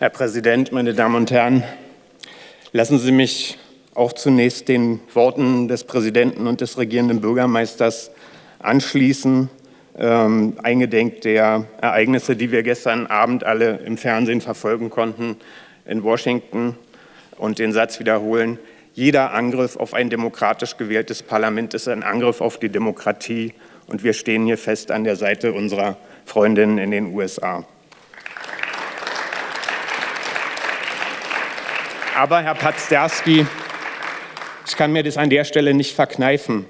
Herr Präsident, meine Damen und Herren! Lassen Sie mich auch zunächst den Worten des Präsidenten und des regierenden Bürgermeisters anschließen, ähm, eingedenk der Ereignisse, die wir gestern Abend alle im Fernsehen verfolgen konnten in Washington und den Satz wiederholen, jeder Angriff auf ein demokratisch gewähltes Parlament ist ein Angriff auf die Demokratie und wir stehen hier fest an der Seite unserer Freundinnen in den USA. Aber, Herr Pazderski, ich kann mir das an der Stelle nicht verkneifen.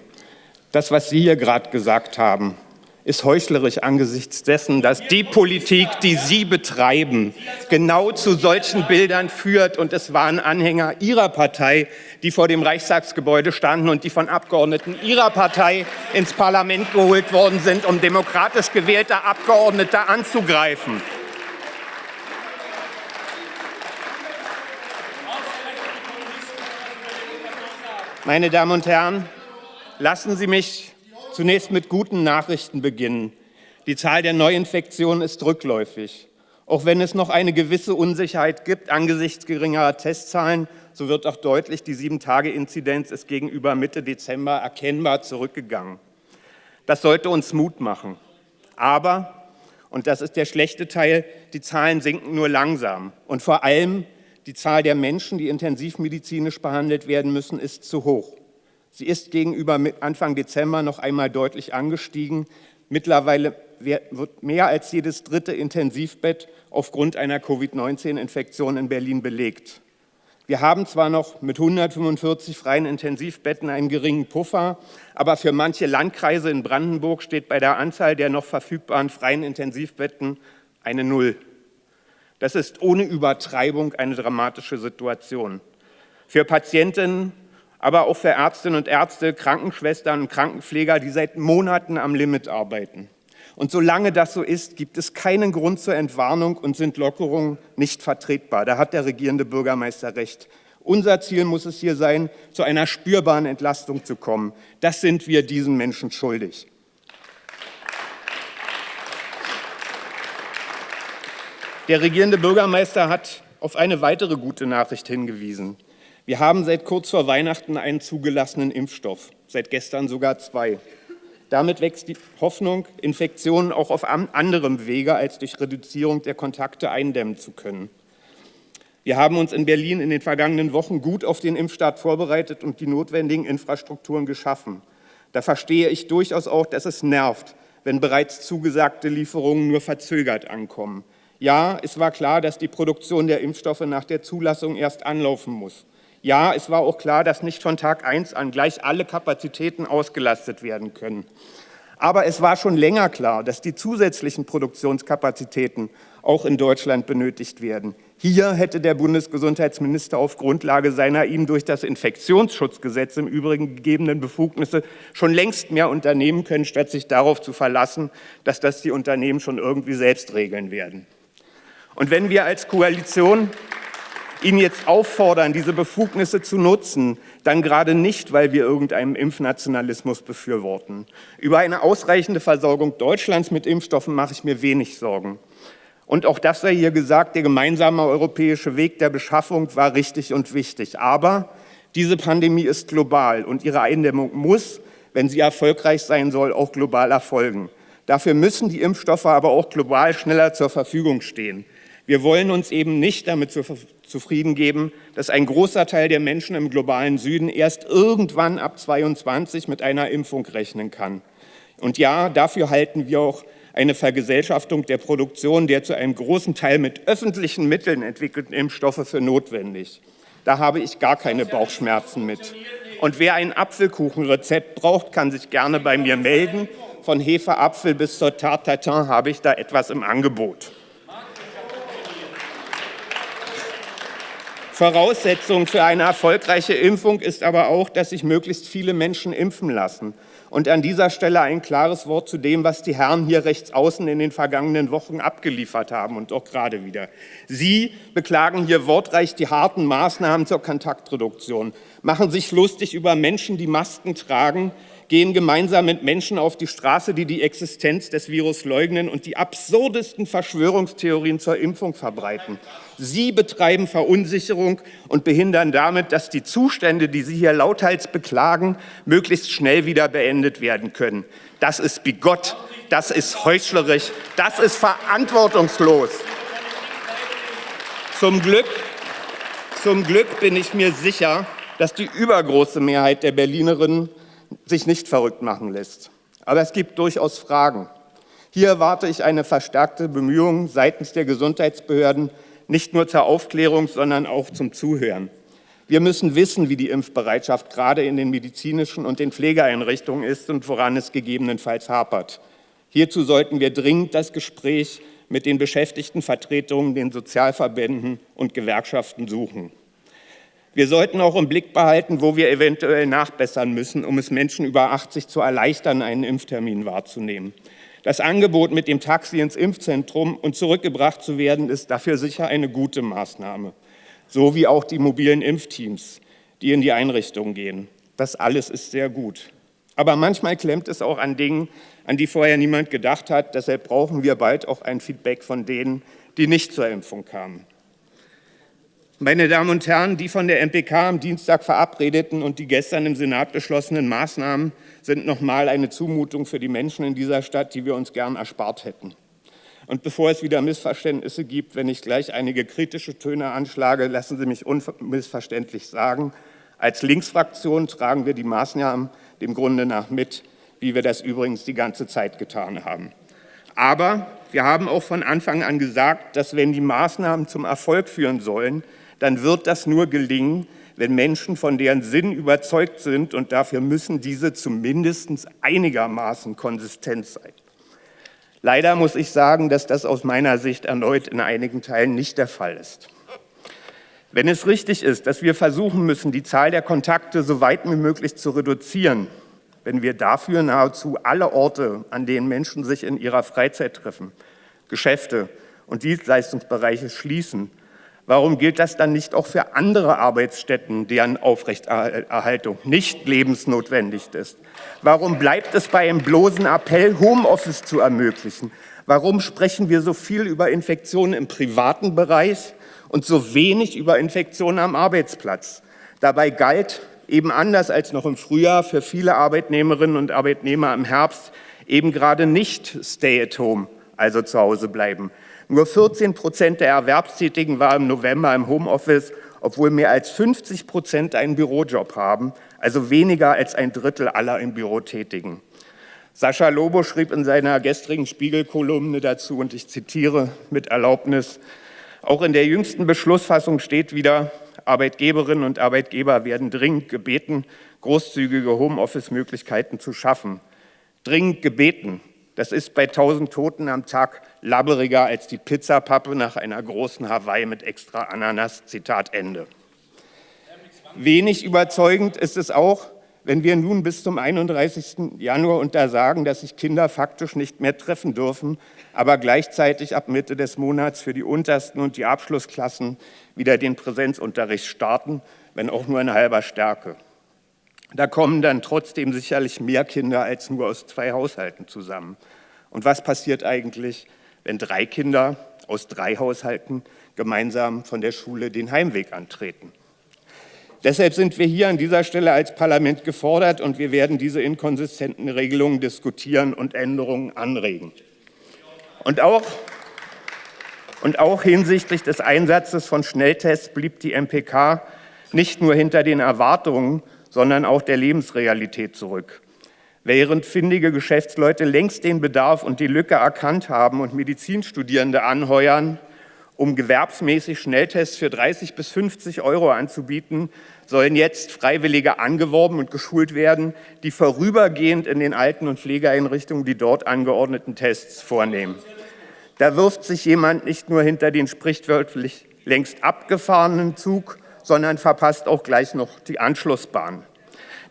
Das, was Sie hier gerade gesagt haben, ist heuchlerisch angesichts dessen, dass die Politik, die Sie betreiben, genau zu solchen Bildern führt. Und es waren Anhänger Ihrer Partei, die vor dem Reichstagsgebäude standen und die von Abgeordneten Ihrer Partei ins Parlament geholt worden sind, um demokratisch gewählte Abgeordnete anzugreifen. Meine Damen und Herren, lassen Sie mich zunächst mit guten Nachrichten beginnen. Die Zahl der Neuinfektionen ist rückläufig. Auch wenn es noch eine gewisse Unsicherheit gibt angesichts geringerer Testzahlen, so wird auch deutlich, die Sieben-Tage-Inzidenz ist gegenüber Mitte Dezember erkennbar zurückgegangen. Das sollte uns Mut machen. Aber, und das ist der schlechte Teil, die Zahlen sinken nur langsam. Und vor allem die Zahl der Menschen, die intensivmedizinisch behandelt werden müssen, ist zu hoch. Sie ist gegenüber Anfang Dezember noch einmal deutlich angestiegen. Mittlerweile wird mehr als jedes dritte Intensivbett aufgrund einer Covid-19-Infektion in Berlin belegt. Wir haben zwar noch mit 145 freien Intensivbetten einen geringen Puffer, aber für manche Landkreise in Brandenburg steht bei der Anzahl der noch verfügbaren freien Intensivbetten eine Null. Das ist ohne Übertreibung eine dramatische Situation. Für Patientinnen, aber auch für Ärztinnen und Ärzte, Krankenschwestern und Krankenpfleger, die seit Monaten am Limit arbeiten. Und solange das so ist, gibt es keinen Grund zur Entwarnung und sind Lockerungen nicht vertretbar. Da hat der regierende Bürgermeister recht. Unser Ziel muss es hier sein, zu einer spürbaren Entlastung zu kommen. Das sind wir diesen Menschen schuldig. Der regierende Bürgermeister hat auf eine weitere gute Nachricht hingewiesen. Wir haben seit kurz vor Weihnachten einen zugelassenen Impfstoff, seit gestern sogar zwei. Damit wächst die Hoffnung, Infektionen auch auf anderem Wege als durch Reduzierung der Kontakte eindämmen zu können. Wir haben uns in Berlin in den vergangenen Wochen gut auf den Impfstart vorbereitet und die notwendigen Infrastrukturen geschaffen. Da verstehe ich durchaus auch, dass es nervt, wenn bereits zugesagte Lieferungen nur verzögert ankommen. Ja, es war klar, dass die Produktion der Impfstoffe nach der Zulassung erst anlaufen muss. Ja, es war auch klar, dass nicht von Tag 1 an gleich alle Kapazitäten ausgelastet werden können. Aber es war schon länger klar, dass die zusätzlichen Produktionskapazitäten auch in Deutschland benötigt werden. Hier hätte der Bundesgesundheitsminister auf Grundlage seiner ihm durch das Infektionsschutzgesetz im Übrigen gegebenen Befugnisse schon längst mehr unternehmen können, statt sich darauf zu verlassen, dass das die Unternehmen schon irgendwie selbst regeln werden. Und wenn wir als Koalition ihn jetzt auffordern, diese Befugnisse zu nutzen, dann gerade nicht, weil wir irgendeinen Impfnationalismus befürworten. Über eine ausreichende Versorgung Deutschlands mit Impfstoffen mache ich mir wenig Sorgen. Und auch das sei hier gesagt, der gemeinsame europäische Weg der Beschaffung war richtig und wichtig. Aber diese Pandemie ist global und ihre Eindämmung muss, wenn sie erfolgreich sein soll, auch global erfolgen. Dafür müssen die Impfstoffe aber auch global schneller zur Verfügung stehen. Wir wollen uns eben nicht damit zufrieden geben, dass ein großer Teil der Menschen im globalen Süden erst irgendwann ab 22 mit einer Impfung rechnen kann. Und ja, dafür halten wir auch eine Vergesellschaftung der Produktion der zu einem großen Teil mit öffentlichen Mitteln entwickelten Impfstoffe für notwendig. Da habe ich gar keine Bauchschmerzen mit. Und wer ein Apfelkuchenrezept braucht, kann sich gerne bei mir melden. Von Hefeapfel bis zur Tarte Tatin habe ich da etwas im Angebot. Voraussetzung für eine erfolgreiche Impfung ist aber auch, dass sich möglichst viele Menschen impfen lassen. Und an dieser Stelle ein klares Wort zu dem, was die Herren hier rechts außen in den vergangenen Wochen abgeliefert haben und auch gerade wieder. Sie beklagen hier wortreich die harten Maßnahmen zur Kontaktreduktion, machen sich lustig über Menschen, die Masken tragen, gehen gemeinsam mit Menschen auf die Straße, die die Existenz des Virus leugnen und die absurdesten Verschwörungstheorien zur Impfung verbreiten. Sie betreiben Verunsicherung und behindern damit, dass die Zustände, die Sie hier lauthals beklagen, möglichst schnell wieder beendet werden können. Das ist bigott, das ist heuchlerisch, das ist verantwortungslos. Zum Glück, zum Glück bin ich mir sicher, dass die übergroße Mehrheit der Berlinerinnen sich nicht verrückt machen lässt. Aber es gibt durchaus Fragen. Hier erwarte ich eine verstärkte Bemühung seitens der Gesundheitsbehörden, nicht nur zur Aufklärung, sondern auch zum Zuhören. Wir müssen wissen, wie die Impfbereitschaft gerade in den medizinischen und den Pflegeeinrichtungen ist und woran es gegebenenfalls hapert. Hierzu sollten wir dringend das Gespräch mit den Beschäftigtenvertretungen, den Sozialverbänden und Gewerkschaften suchen. Wir sollten auch im Blick behalten, wo wir eventuell nachbessern müssen, um es Menschen über 80 zu erleichtern, einen Impftermin wahrzunehmen. Das Angebot, mit dem Taxi ins Impfzentrum und zurückgebracht zu werden, ist dafür sicher eine gute Maßnahme. So wie auch die mobilen Impfteams, die in die Einrichtung gehen. Das alles ist sehr gut. Aber manchmal klemmt es auch an Dingen, an die vorher niemand gedacht hat. Deshalb brauchen wir bald auch ein Feedback von denen, die nicht zur Impfung kamen. Meine Damen und Herren, die von der MPK am Dienstag verabredeten und die gestern im Senat beschlossenen Maßnahmen sind nochmal eine Zumutung für die Menschen in dieser Stadt, die wir uns gern erspart hätten. Und bevor es wieder Missverständnisse gibt, wenn ich gleich einige kritische Töne anschlage, lassen Sie mich unmissverständlich sagen, als Linksfraktion tragen wir die Maßnahmen dem Grunde nach mit, wie wir das übrigens die ganze Zeit getan haben. Aber wir haben auch von Anfang an gesagt, dass wenn die Maßnahmen zum Erfolg führen sollen, dann wird das nur gelingen, wenn Menschen von deren Sinn überzeugt sind und dafür müssen diese zumindest einigermaßen konsistent sein. Leider muss ich sagen, dass das aus meiner Sicht erneut in einigen Teilen nicht der Fall ist. Wenn es richtig ist, dass wir versuchen müssen, die Zahl der Kontakte so weit wie möglich zu reduzieren, wenn wir dafür nahezu alle Orte, an denen Menschen sich in ihrer Freizeit treffen, Geschäfte und Dienstleistungsbereiche schließen, Warum gilt das dann nicht auch für andere Arbeitsstätten, deren Aufrechterhaltung nicht lebensnotwendig ist? Warum bleibt es bei einem bloßen Appell, Homeoffice zu ermöglichen? Warum sprechen wir so viel über Infektionen im privaten Bereich und so wenig über Infektionen am Arbeitsplatz? Dabei galt eben anders als noch im Frühjahr für viele Arbeitnehmerinnen und Arbeitnehmer im Herbst eben gerade nicht Stay at Home, also zu Hause bleiben. Nur 14 Prozent der Erwerbstätigen waren im November im Homeoffice, obwohl mehr als 50 Prozent einen Bürojob haben, also weniger als ein Drittel aller im Büro Tätigen. Sascha Lobo schrieb in seiner gestrigen Spiegelkolumne dazu, und ich zitiere mit Erlaubnis, auch in der jüngsten Beschlussfassung steht wieder, Arbeitgeberinnen und Arbeitgeber werden dringend gebeten, großzügige Homeoffice-Möglichkeiten zu schaffen. Dringend gebeten. Das ist bei 1000 Toten am Tag labberiger als die Pizzapappe nach einer großen Hawaii mit extra Ananas. Zitat Ende. Wenig überzeugend ist es auch, wenn wir nun bis zum 31. Januar untersagen, dass sich Kinder faktisch nicht mehr treffen dürfen, aber gleichzeitig ab Mitte des Monats für die untersten und die Abschlussklassen wieder den Präsenzunterricht starten, wenn auch nur in halber Stärke. Da kommen dann trotzdem sicherlich mehr Kinder als nur aus zwei Haushalten zusammen. Und was passiert eigentlich, wenn drei Kinder aus drei Haushalten gemeinsam von der Schule den Heimweg antreten? Deshalb sind wir hier an dieser Stelle als Parlament gefordert und wir werden diese inkonsistenten Regelungen diskutieren und Änderungen anregen. Und auch, und auch hinsichtlich des Einsatzes von Schnelltests blieb die MPK nicht nur hinter den Erwartungen, sondern auch der Lebensrealität zurück. Während findige Geschäftsleute längst den Bedarf und die Lücke erkannt haben und Medizinstudierende anheuern, um gewerbsmäßig Schnelltests für 30 bis 50 Euro anzubieten, sollen jetzt Freiwillige angeworben und geschult werden, die vorübergehend in den Alten- und Pflegeeinrichtungen die dort angeordneten Tests vornehmen. Da wirft sich jemand nicht nur hinter den sprichwörtlich längst abgefahrenen Zug, sondern verpasst auch gleich noch die Anschlussbahn.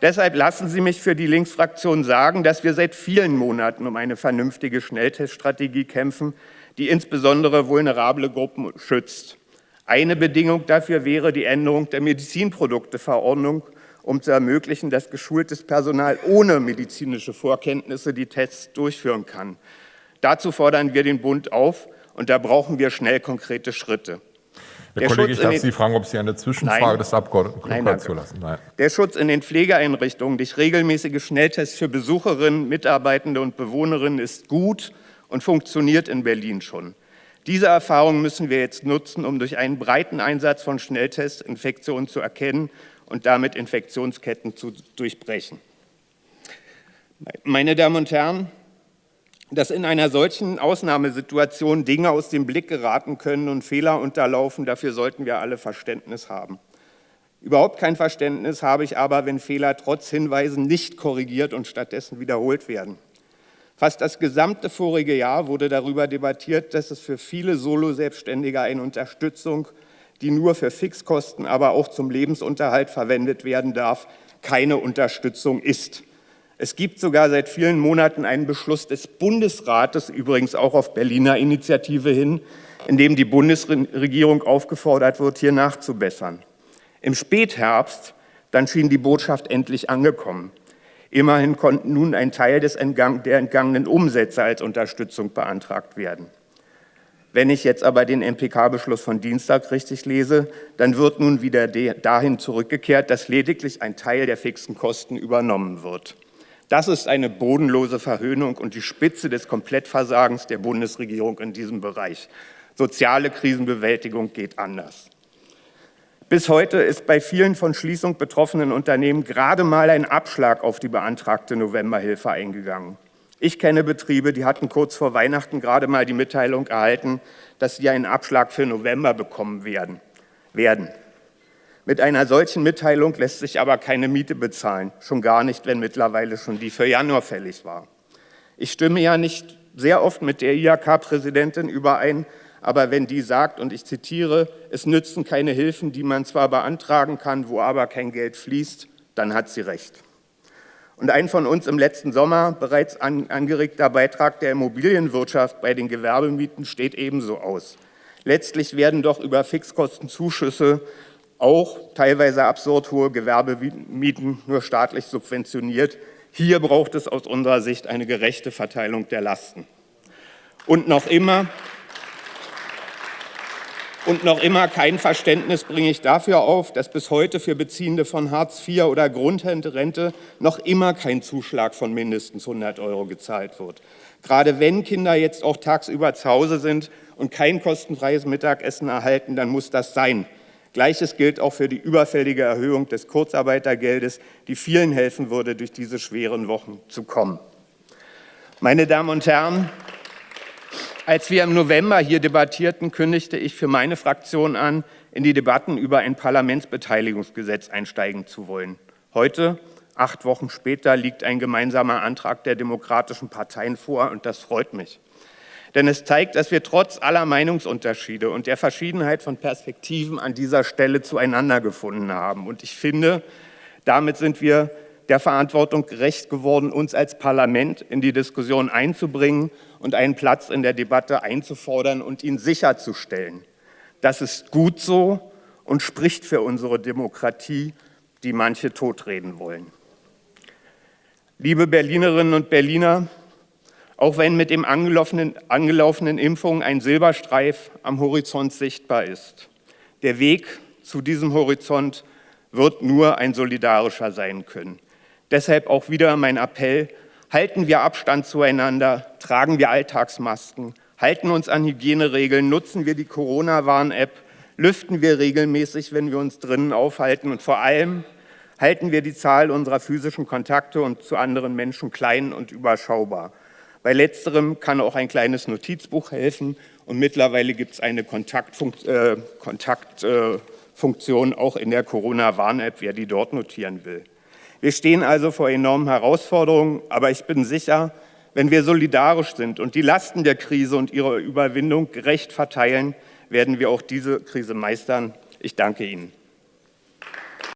Deshalb lassen Sie mich für die Linksfraktion sagen, dass wir seit vielen Monaten um eine vernünftige Schnellteststrategie kämpfen, die insbesondere vulnerable Gruppen schützt. Eine Bedingung dafür wäre die Änderung der Medizinprodukteverordnung, um zu ermöglichen, dass geschultes Personal ohne medizinische Vorkenntnisse die Tests durchführen kann. Dazu fordern wir den Bund auf, und da brauchen wir schnell konkrete Schritte. Herr Kollege, ich darf Sie fragen, ob Sie eine Zwischenfrage Nein. des Abgeordneten Nein, zulassen. Nein. Der Schutz in den Pflegeeinrichtungen durch regelmäßige Schnelltests für Besucherinnen, Mitarbeitende und Bewohnerinnen ist gut und funktioniert in Berlin schon. Diese Erfahrung müssen wir jetzt nutzen, um durch einen breiten Einsatz von Schnelltests Infektionen zu erkennen und damit Infektionsketten zu durchbrechen. Meine Damen und Herren, dass in einer solchen Ausnahmesituation Dinge aus dem Blick geraten können und Fehler unterlaufen, dafür sollten wir alle Verständnis haben. Überhaupt kein Verständnis habe ich aber, wenn Fehler trotz Hinweisen nicht korrigiert und stattdessen wiederholt werden. Fast das gesamte vorige Jahr wurde darüber debattiert, dass es für viele Solo-Selbstständige eine Unterstützung, die nur für Fixkosten, aber auch zum Lebensunterhalt verwendet werden darf, keine Unterstützung ist. Es gibt sogar seit vielen Monaten einen Beschluss des Bundesrates, übrigens auch auf Berliner Initiative hin, in dem die Bundesregierung aufgefordert wird, hier nachzubessern. Im Spätherbst dann schien die Botschaft endlich angekommen. Immerhin konnten nun ein Teil des entgang der entgangenen Umsätze als Unterstützung beantragt werden. Wenn ich jetzt aber den MPK-Beschluss von Dienstag richtig lese, dann wird nun wieder dahin zurückgekehrt, dass lediglich ein Teil der fixen Kosten übernommen wird. Das ist eine bodenlose Verhöhnung und die Spitze des Komplettversagens der Bundesregierung in diesem Bereich. Soziale Krisenbewältigung geht anders. Bis heute ist bei vielen von Schließung betroffenen Unternehmen gerade mal ein Abschlag auf die beantragte Novemberhilfe eingegangen. Ich kenne Betriebe, die hatten kurz vor Weihnachten gerade mal die Mitteilung erhalten, dass sie einen Abschlag für November bekommen werden. werden. Mit einer solchen Mitteilung lässt sich aber keine Miete bezahlen, schon gar nicht, wenn mittlerweile schon die für Januar fällig war. Ich stimme ja nicht sehr oft mit der IHK-Präsidentin überein, aber wenn die sagt, und ich zitiere, es nützen keine Hilfen, die man zwar beantragen kann, wo aber kein Geld fließt, dann hat sie recht. Und ein von uns im letzten Sommer bereits an, angeregter Beitrag der Immobilienwirtschaft bei den Gewerbemieten steht ebenso aus. Letztlich werden doch über Fixkostenzuschüsse auch teilweise absurd hohe Gewerbemieten nur staatlich subventioniert. Hier braucht es aus unserer Sicht eine gerechte Verteilung der Lasten. Und noch immer, und noch immer kein Verständnis bringe ich dafür auf, dass bis heute für Beziehende von Hartz IV oder Grundrente noch immer kein Zuschlag von mindestens 100 Euro gezahlt wird. Gerade wenn Kinder jetzt auch tagsüber zu Hause sind und kein kostenfreies Mittagessen erhalten, dann muss das sein. Gleiches gilt auch für die überfällige Erhöhung des Kurzarbeitergeldes, die vielen helfen würde, durch diese schweren Wochen zu kommen. Meine Damen und Herren, als wir im November hier debattierten, kündigte ich für meine Fraktion an, in die Debatten über ein Parlamentsbeteiligungsgesetz einsteigen zu wollen. Heute, acht Wochen später, liegt ein gemeinsamer Antrag der demokratischen Parteien vor, und das freut mich. Denn es zeigt, dass wir trotz aller Meinungsunterschiede und der Verschiedenheit von Perspektiven an dieser Stelle zueinander gefunden haben. Und ich finde, damit sind wir der Verantwortung gerecht geworden, uns als Parlament in die Diskussion einzubringen und einen Platz in der Debatte einzufordern und ihn sicherzustellen. Das ist gut so und spricht für unsere Demokratie, die manche totreden wollen. Liebe Berlinerinnen und Berliner, auch wenn mit dem angelaufenen, angelaufenen Impfungen ein Silberstreif am Horizont sichtbar ist. Der Weg zu diesem Horizont wird nur ein solidarischer sein können. Deshalb auch wieder mein Appell, halten wir Abstand zueinander, tragen wir Alltagsmasken, halten uns an Hygieneregeln, nutzen wir die Corona-Warn-App, lüften wir regelmäßig, wenn wir uns drinnen aufhalten und vor allem halten wir die Zahl unserer physischen Kontakte und zu anderen Menschen klein und überschaubar. Bei letzterem kann auch ein kleines Notizbuch helfen und mittlerweile gibt es eine Kontaktfunktion äh, äh, auch in der Corona-Warn-App, wer die dort notieren will. Wir stehen also vor enormen Herausforderungen, aber ich bin sicher, wenn wir solidarisch sind und die Lasten der Krise und ihrer Überwindung gerecht verteilen, werden wir auch diese Krise meistern. Ich danke Ihnen.